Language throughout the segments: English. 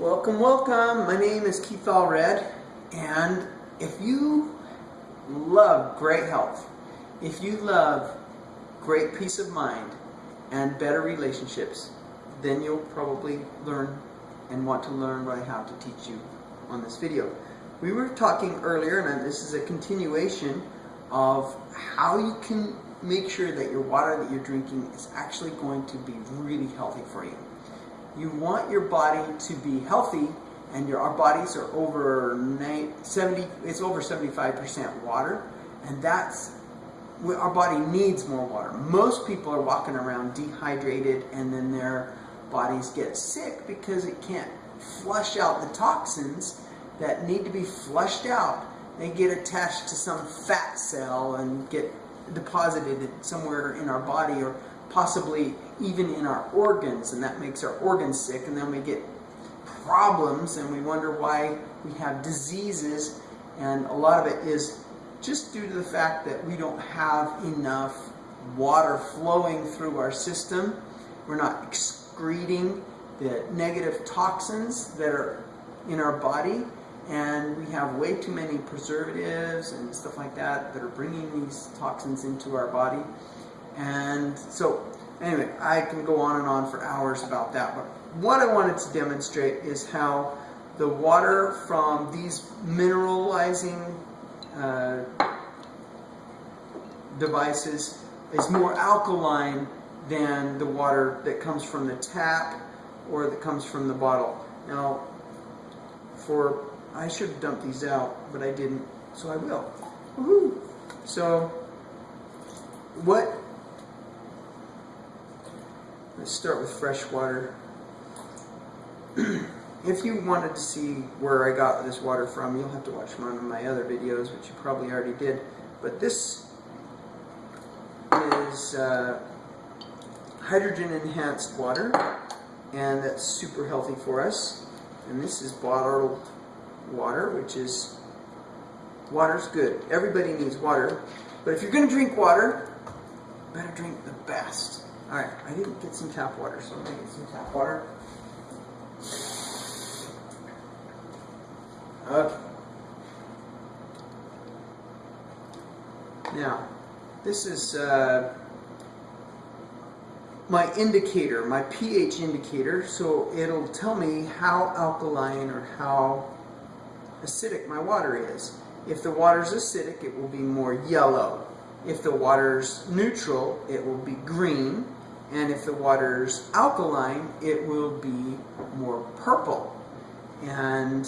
Welcome, welcome. My name is Keith Allred, and if you love great health, if you love great peace of mind and better relationships, then you'll probably learn and want to learn what I have to teach you on this video. We were talking earlier, and this is a continuation of how you can make sure that your water that you're drinking is actually going to be really healthy for you you want your body to be healthy and your our bodies are over 70 it's over 75% water and that's our body needs more water. Most people are walking around dehydrated and then their bodies get sick because it can't flush out the toxins that need to be flushed out. They get attached to some fat cell and get deposited somewhere in our body or possibly even in our organs, and that makes our organs sick, and then we get problems, and we wonder why we have diseases, and a lot of it is just due to the fact that we don't have enough water flowing through our system. We're not excreting the negative toxins that are in our body, and we have way too many preservatives and stuff like that that are bringing these toxins into our body. And so, anyway, I can go on and on for hours about that. But what I wanted to demonstrate is how the water from these mineralizing uh, devices is more alkaline than the water that comes from the tap or that comes from the bottle. Now, for I should have dumped these out, but I didn't, so I will. So, what Let's start with fresh water. if you wanted to see where I got this water from, you'll have to watch one of my other videos, which you probably already did. But this is uh, hydrogen enhanced water, and that's super healthy for us. And this is bottled water, which is water's good. Everybody needs water, but if you're going to drink water, better drink the best. Alright, I didn't get some tap water, so I'm to get some tap water. Okay. Now, this is uh, my indicator, my pH indicator, so it'll tell me how alkaline or how acidic my water is. If the water's acidic, it will be more yellow. If the water's neutral, it will be green. And if the water's alkaline, it will be more purple. And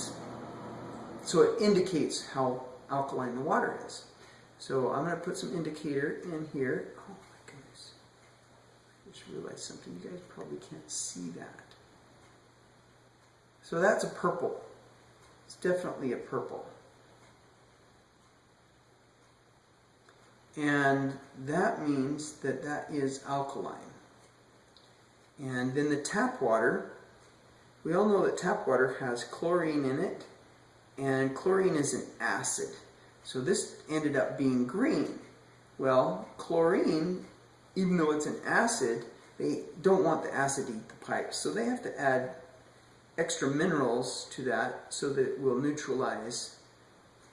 so it indicates how alkaline the water is. So I'm going to put some indicator in here. Oh my goodness. I just realized something. You guys probably can't see that. So that's a purple. It's definitely a purple. And that means that that is alkaline. And then the tap water, we all know that tap water has chlorine in it, and chlorine is an acid. So this ended up being green. Well, chlorine, even though it's an acid, they don't want the acid to eat the pipes. So they have to add extra minerals to that so that it will neutralize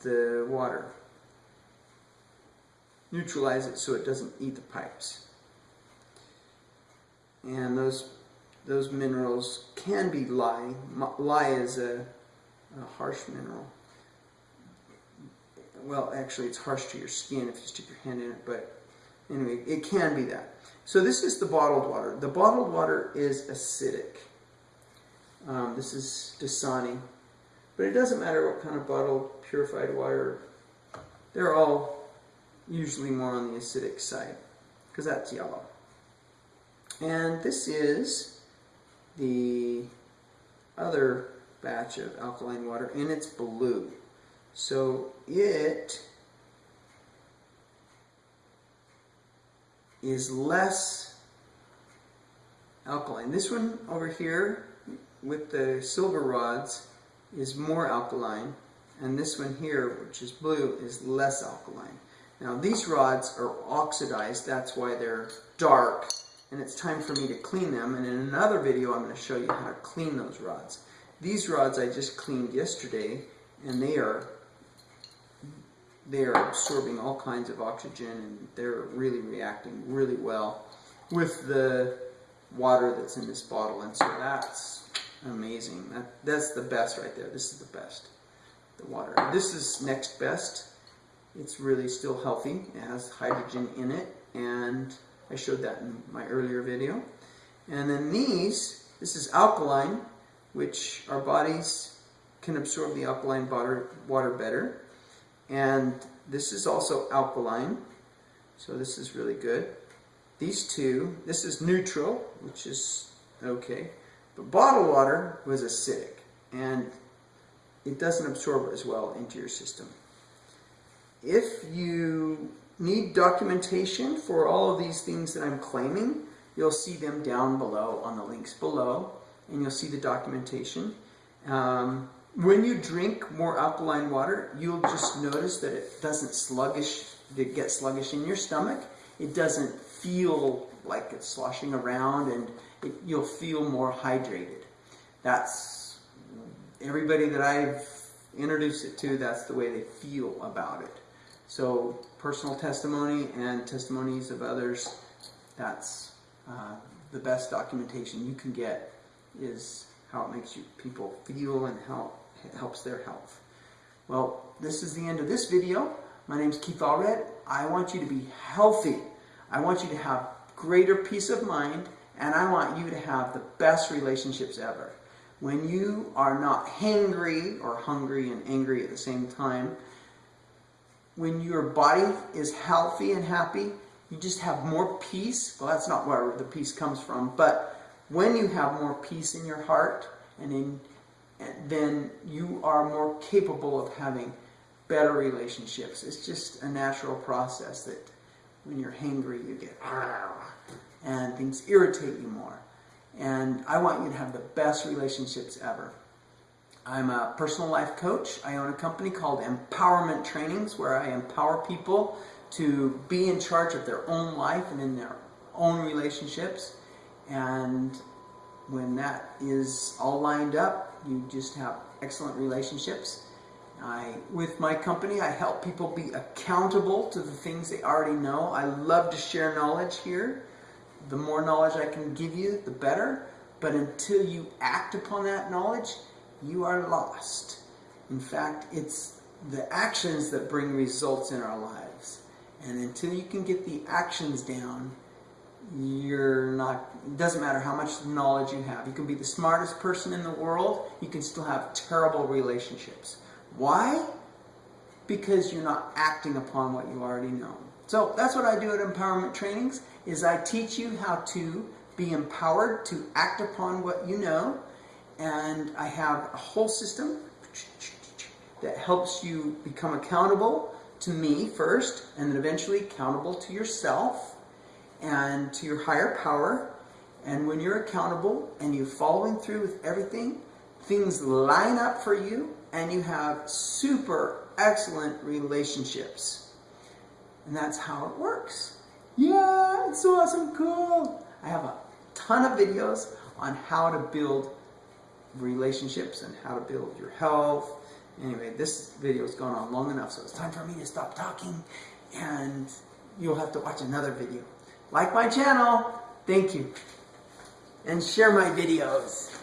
the water. Neutralize it so it doesn't eat the pipes and those those minerals can be lye. Lye is a, a, harsh mineral. Well, actually, it's harsh to your skin if you stick your hand in it, but anyway, it can be that. So this is the bottled water. The bottled water is acidic. Um, this is Dasani. But it doesn't matter what kind of bottled purified water. They're all usually more on the acidic side because that's yellow. And this is the other batch of alkaline water and it's blue. So it is less alkaline. This one over here with the silver rods is more alkaline and this one here which is blue is less alkaline. Now these rods are oxidized that's why they're dark and it's time for me to clean them. And in another video, I'm going to show you how to clean those rods. These rods I just cleaned yesterday, and they are they are absorbing all kinds of oxygen, and they're really reacting really well with the water that's in this bottle, and so that's amazing. That, that's the best right there. This is the best, the water. This is next best. It's really still healthy. It has hydrogen in it, and I showed that in my earlier video. And then these, this is alkaline, which our bodies can absorb the alkaline water, water better. And this is also alkaline, so this is really good. These two, this is neutral, which is okay. But bottled water was acidic, and it doesn't absorb as well into your system. If you need documentation for all of these things that I'm claiming, you'll see them down below on the links below, and you'll see the documentation. Um, when you drink more alkaline water, you'll just notice that it doesn't sluggish, it gets sluggish in your stomach. It doesn't feel like it's sloshing around, and it, you'll feel more hydrated. That's everybody that I've introduced it to, that's the way they feel about it. So personal testimony and testimonies of others, that's uh, the best documentation you can get is how it makes you people feel and how it helps their health. Well, this is the end of this video. My name is Keith Allred. I want you to be healthy. I want you to have greater peace of mind and I want you to have the best relationships ever. When you are not hangry or hungry and angry at the same time, when your body is healthy and happy, you just have more peace. Well, that's not where the peace comes from, but when you have more peace in your heart, and in, then you are more capable of having better relationships. It's just a natural process that when you're hangry, you get and things irritate you more. And I want you to have the best relationships ever. I'm a personal life coach. I own a company called Empowerment Trainings where I empower people to be in charge of their own life and in their own relationships. And when that is all lined up, you just have excellent relationships. I, with my company, I help people be accountable to the things they already know. I love to share knowledge here. The more knowledge I can give you, the better. But until you act upon that knowledge, you are lost. In fact, it's the actions that bring results in our lives. And until you can get the actions down, you're not, it doesn't matter how much knowledge you have. You can be the smartest person in the world, you can still have terrible relationships. Why? Because you're not acting upon what you already know. So that's what I do at Empowerment Trainings, is I teach you how to be empowered to act upon what you know and I have a whole system that helps you become accountable to me first, and then eventually accountable to yourself and to your higher power. And when you're accountable and you're following through with everything, things line up for you and you have super excellent relationships. And that's how it works. Yeah, it's so awesome, cool. I have a ton of videos on how to build relationships and how to build your health. Anyway, this video has gone on long enough, so it's time for me to stop talking and you'll have to watch another video. Like my channel, thank you, and share my videos.